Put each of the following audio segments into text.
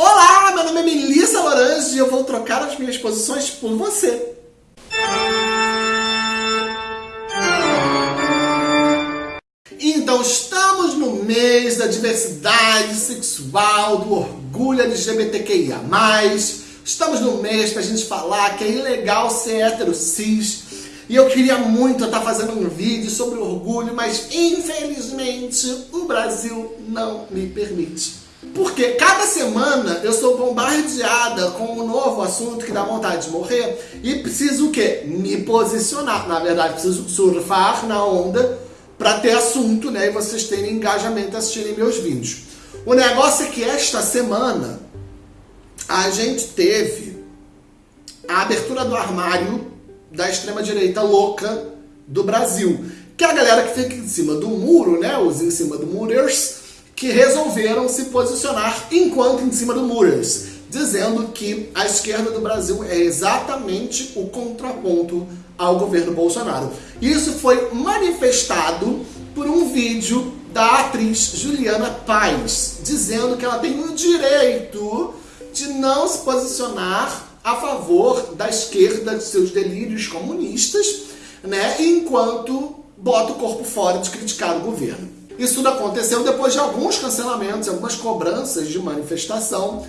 Olá, meu nome é Melissa Lorange e eu vou trocar as minhas posições por você. Então, estamos no mês da diversidade sexual, do orgulho LGBTQIA+. Estamos no mês pra gente falar que é ilegal ser hétero cis. E eu queria muito estar fazendo um vídeo sobre orgulho, mas infelizmente o Brasil não me permite. Porque cada semana eu sou bombardeada com um novo assunto que dá vontade de morrer e preciso o quê? Me posicionar. Na verdade, preciso surfar na onda para ter assunto, né? E vocês terem engajamento assistirem meus vídeos. O negócio é que esta semana a gente teve a abertura do armário da extrema-direita louca do Brasil. Que é a galera que fica em cima do muro, né? Os em cima do murers, que resolveram se posicionar enquanto em cima do murers, dizendo que a esquerda do Brasil é exatamente o contraponto ao governo Bolsonaro. Isso foi manifestado por um vídeo da atriz Juliana Paz, dizendo que ela tem o direito de não se posicionar a favor da esquerda, de seus delírios comunistas, né, enquanto bota o corpo fora de criticar o governo. Isso tudo aconteceu depois de alguns cancelamentos, algumas cobranças de manifestação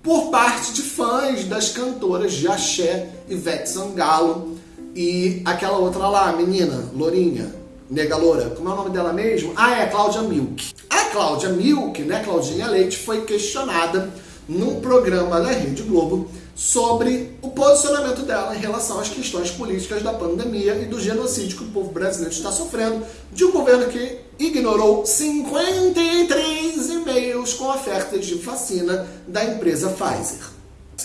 por parte de fãs das cantoras de axé, Ivete Sangalo e aquela outra lá, menina, lourinha, nega loura, como é o nome dela mesmo? Ah, é, Cláudia Milk. A Cláudia Milk, né, Claudinha Leite, foi questionada num programa da Rede Globo sobre o posicionamento dela em relação às questões políticas da pandemia e do genocídio que o povo brasileiro está sofrendo de um governo que ignorou 53 e-mails com ofertas de vacina da empresa Pfizer.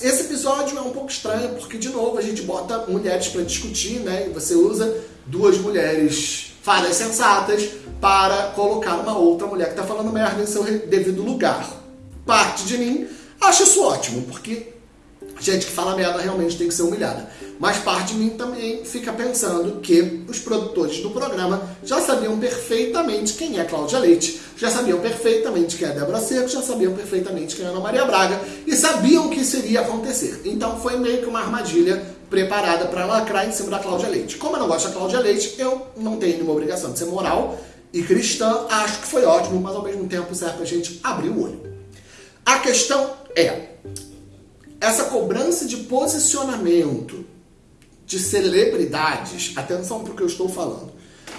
Esse episódio é um pouco estranho porque, de novo, a gente bota mulheres para discutir, né? E você usa duas mulheres fadas sensatas para colocar uma outra mulher que está falando merda em seu devido lugar. Parte de mim acha isso ótimo, porque gente que fala merda realmente tem que ser humilhada. Mas parte de mim também fica pensando que os produtores do programa já sabiam perfeitamente quem é Cláudia Leite, já sabiam perfeitamente quem é Débora Seco, já sabiam perfeitamente quem é Ana Maria Braga e sabiam que isso iria acontecer. Então foi meio que uma armadilha preparada para lacrar em cima da Cláudia Leite. Como eu não gosto da Cláudia Leite, eu não tenho nenhuma obrigação de ser moral e cristã, acho que foi ótimo, mas ao mesmo tempo serve pra gente abrir o olho. A questão é, essa cobrança de posicionamento de celebridades, atenção para o que eu estou falando,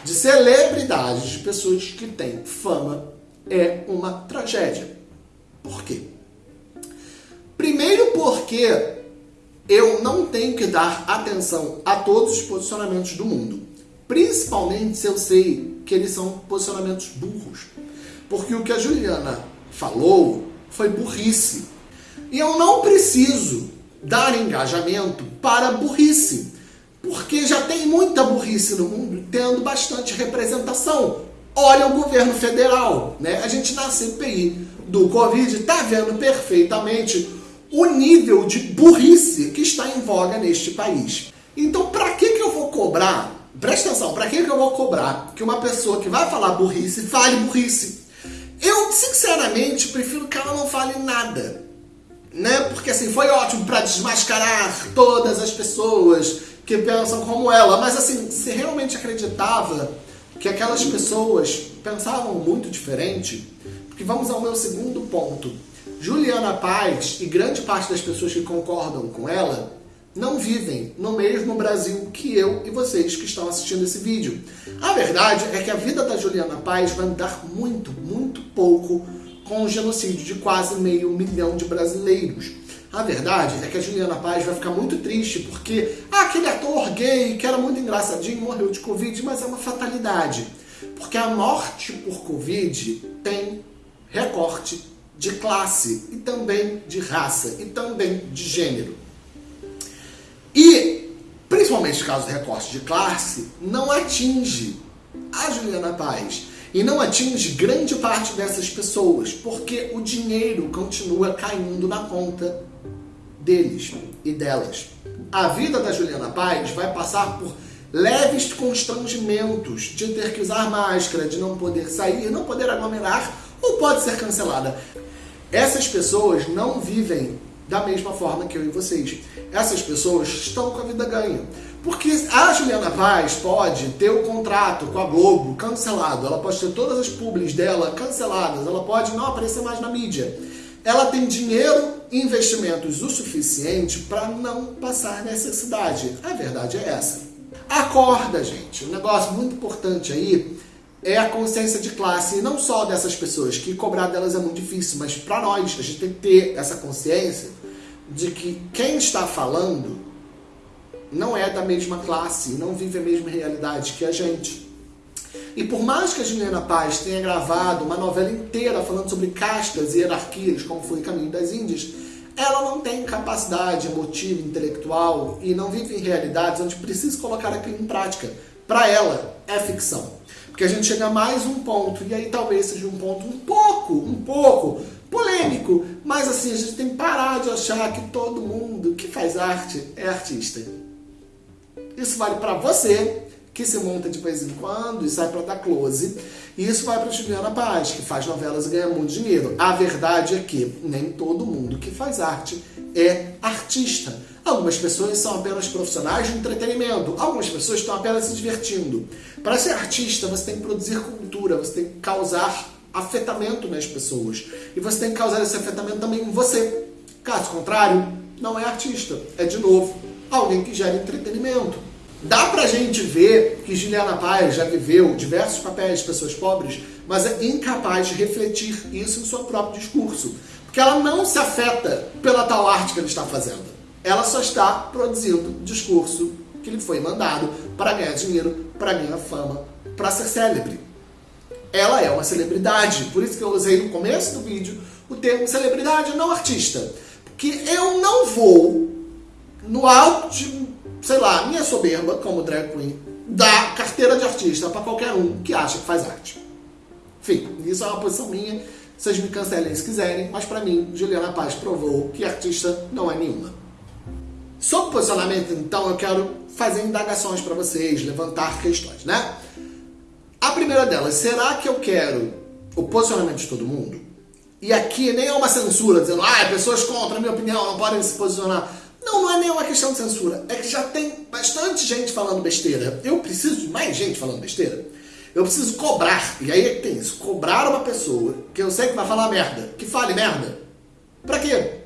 de celebridades, de pessoas que têm fama, é uma tragédia. Por quê? Primeiro porque eu não tenho que dar atenção a todos os posicionamentos do mundo. Principalmente se eu sei que eles são posicionamentos burros. Porque o que a Juliana falou foi burrice. E eu não preciso dar engajamento para burrice, porque já tem muita burrice no mundo, tendo bastante representação. Olha o governo federal, né? A gente na CPI do Covid está vendo perfeitamente o nível de burrice que está em voga neste país. Então, para que, que eu vou cobrar? Presta atenção, para que, que eu vou cobrar que uma pessoa que vai falar burrice fale burrice? Eu, sinceramente, prefiro que ela não fale nada né? Porque assim, foi ótimo para desmascarar todas as pessoas que pensam como ela, mas assim, se realmente acreditava que aquelas pessoas pensavam muito diferente, porque vamos ao meu segundo ponto. Juliana Paz e grande parte das pessoas que concordam com ela não vivem no mesmo Brasil que eu e vocês que estão assistindo esse vídeo. A verdade é que a vida da Juliana Paz vai mudar muito, muito pouco com o genocídio de quase meio milhão de brasileiros. A verdade é que a Juliana Paz vai ficar muito triste porque ah, aquele ator gay que era muito engraçadinho morreu de Covid, mas é uma fatalidade. Porque a morte por Covid tem recorte de classe e também de raça e também de gênero. E, principalmente no caso recorte de classe, não atinge a Juliana Paz e não atinge grande parte dessas pessoas, porque o dinheiro continua caindo na conta deles e delas. A vida da Juliana Paz vai passar por leves constrangimentos de ter que usar máscara, de não poder sair, não poder aglomerar ou pode ser cancelada. Essas pessoas não vivem da mesma forma que eu e vocês. Essas pessoas estão com a vida ganha. Porque a Juliana Paz pode ter o contrato com a Globo cancelado, ela pode ter todas as publis dela canceladas, ela pode não aparecer mais na mídia. Ela tem dinheiro e investimentos o suficiente para não passar necessidade. A verdade é essa. Acorda, gente. Um negócio muito importante aí é a consciência de classe, e não só dessas pessoas, que cobrar delas é muito difícil, mas para nós, a gente tem que ter essa consciência de que quem está falando não é da mesma classe, não vive a mesma realidade que a gente. E por mais que a Juliana Paz tenha gravado uma novela inteira falando sobre castas e hierarquias, como foi o Caminho das Índias, ela não tem capacidade emotiva, intelectual e não vive em realidades onde precisa colocar aquilo em prática. Para ela, é ficção. Porque a gente chega a mais um ponto, e aí talvez seja um ponto um pouco, um pouco polêmico, mas assim, a gente tem que parar de achar que todo mundo que faz arte é artista. Isso vale para você, que se monta de vez em quando e sai para dar close. E isso vai para Juliana Paz, que faz novelas e ganha muito dinheiro. A verdade é que nem todo mundo que faz arte é artista. Algumas pessoas são apenas profissionais de entretenimento, algumas pessoas estão apenas se divertindo. Para ser artista, você tem que produzir cultura, você tem que causar afetamento nas pessoas. E você tem que causar esse afetamento também em você. Caso contrário, não é artista, é de novo alguém que gera entretenimento. Dá pra gente ver que Juliana Paz já viveu diversos papéis de pessoas pobres, mas é incapaz de refletir isso em seu próprio discurso. Porque ela não se afeta pela tal arte que ele está fazendo. Ela só está produzindo discurso que lhe foi mandado para ganhar dinheiro, para ganhar fama, para ser célebre. Ela é uma celebridade, por isso que eu usei no começo do vídeo o termo celebridade, não artista. Porque eu não vou, no alto de sei lá, minha soberba como drag queen dá carteira de artista para qualquer um que acha que faz arte. Enfim, isso é uma posição minha, vocês me cancelem se quiserem, mas para mim, Juliana Paz provou que artista não é nenhuma. Sobre posicionamento, então, eu quero fazer indagações para vocês, levantar questões, né? A primeira delas, será que eu quero o posicionamento de todo mundo? E aqui nem é uma censura dizendo, ah, pessoas contra a minha opinião não podem se posicionar. Não, é nenhuma questão de censura. É que já tem bastante gente falando besteira. Eu preciso de mais gente falando besteira. Eu preciso cobrar. E aí é que tem isso. Cobrar uma pessoa que eu sei que vai falar merda. Que fale merda. Pra quê?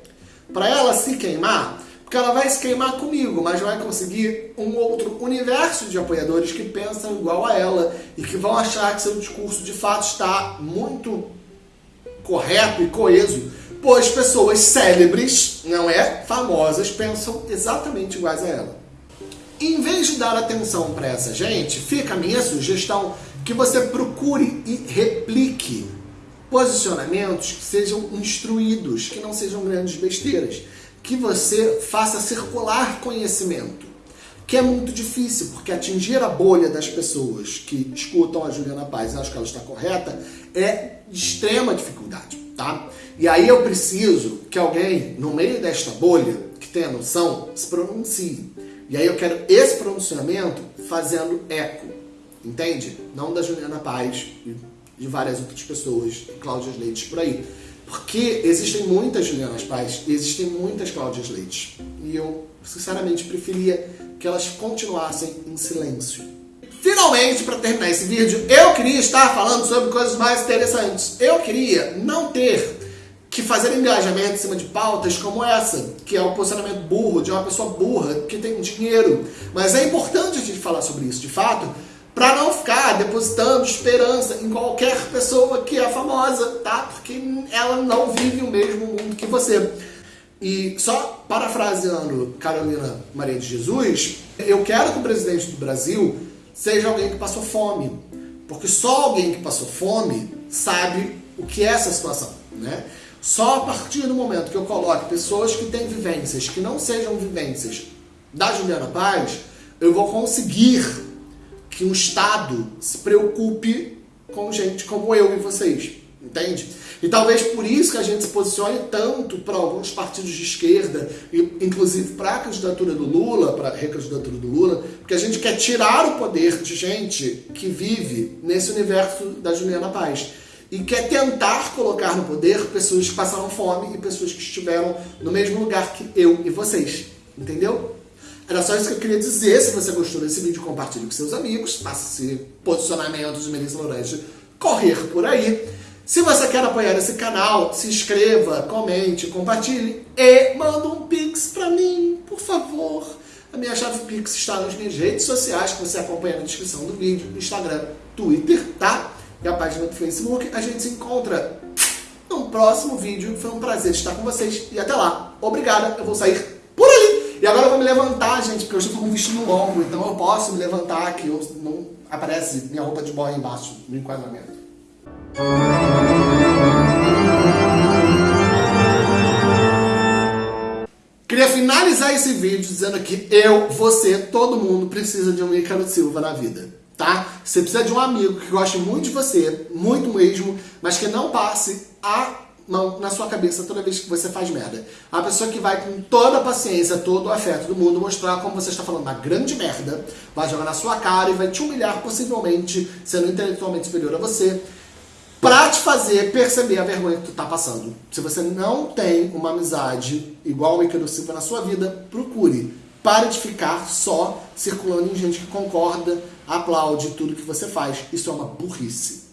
Pra ela se queimar. Porque ela vai se queimar comigo, mas vai conseguir um outro universo de apoiadores que pensam igual a ela e que vão achar que seu discurso de fato está muito correto e coeso pois pessoas célebres, não é? Famosas, pensam exatamente iguais a ela. Em vez de dar atenção para essa gente, fica a minha sugestão que você procure e replique posicionamentos que sejam instruídos, que não sejam grandes besteiras, que você faça circular conhecimento, que é muito difícil, porque atingir a bolha das pessoas que escutam a Juliana Paz e acham que ela está correta é de extrema dificuldade, tá? E aí eu preciso que alguém, no meio desta bolha, que tenha noção, se pronuncie. E aí eu quero esse pronunciamento fazendo eco, entende? Não da Juliana Paz e de várias outras pessoas, Cláudias Leites por aí. Porque existem muitas Julianas Paz e existem muitas Cláudias Leites. E eu, sinceramente, preferia que elas continuassem em silêncio. Finalmente, para terminar esse vídeo, eu queria estar falando sobre coisas mais interessantes. Eu queria não ter que fazer engajamento em cima de pautas como essa, que é o posicionamento burro de uma pessoa burra que tem dinheiro. Mas é importante a gente falar sobre isso, de fato, para não ficar depositando esperança em qualquer pessoa que é famosa, tá? Porque ela não vive o mesmo mundo que você. E só parafraseando Carolina Maria de Jesus, eu quero que o presidente do Brasil seja alguém que passou fome. Porque só alguém que passou fome sabe o que é essa situação, né? Só a partir do momento que eu coloque pessoas que têm vivências que não sejam vivências da Juliana Paz, eu vou conseguir que o Estado se preocupe com gente como eu e vocês, entende? E talvez por isso que a gente se posicione tanto para alguns partidos de esquerda, inclusive para a candidatura do Lula, para a recandidatura do Lula, porque a gente quer tirar o poder de gente que vive nesse universo da Juliana Paz. e quer tentar colocar no poder pessoas que passaram fome e pessoas que estiveram no mesmo lugar que eu e vocês. Entendeu? Era só isso que eu queria dizer. Se você gostou desse vídeo, compartilhe com seus amigos. Faça esse posicionamento de Melissa Lourange correr por aí. Se você quer apoiar esse canal, se inscreva, comente, compartilhe e manda um pix pra mim, por favor. A minha chave pix está nas minhas redes sociais, que você acompanha na descrição do vídeo, Instagram, Twitter, tá? E a página do Facebook. A gente se encontra no próximo vídeo. Foi um prazer estar com vocês e até lá. Obrigada, eu vou sair por ali. E agora eu vou me levantar, gente, porque eu estou com um vestido longo, então eu posso me levantar aqui. Eu, não aparece minha roupa de boy embaixo no enquadramento. Finalizar esse vídeo dizendo que eu, você, todo mundo precisa de um Ícaro Silva na vida, tá? Você precisa de um amigo que goste muito de você, muito mesmo, mas que não passe a mão na sua cabeça toda vez que você faz merda. A pessoa que vai com toda a paciência, todo o afeto do mundo mostrar como você está falando uma grande merda, vai jogar na sua cara e vai te humilhar possivelmente, sendo intelectualmente superior a você, para te fazer perceber a vergonha que tu tá passando. Se você não tem uma amizade igual o Icaro Silva na sua vida, procure. Pare de ficar só circulando em gente que concorda, aplaude tudo que você faz. Isso é uma burrice.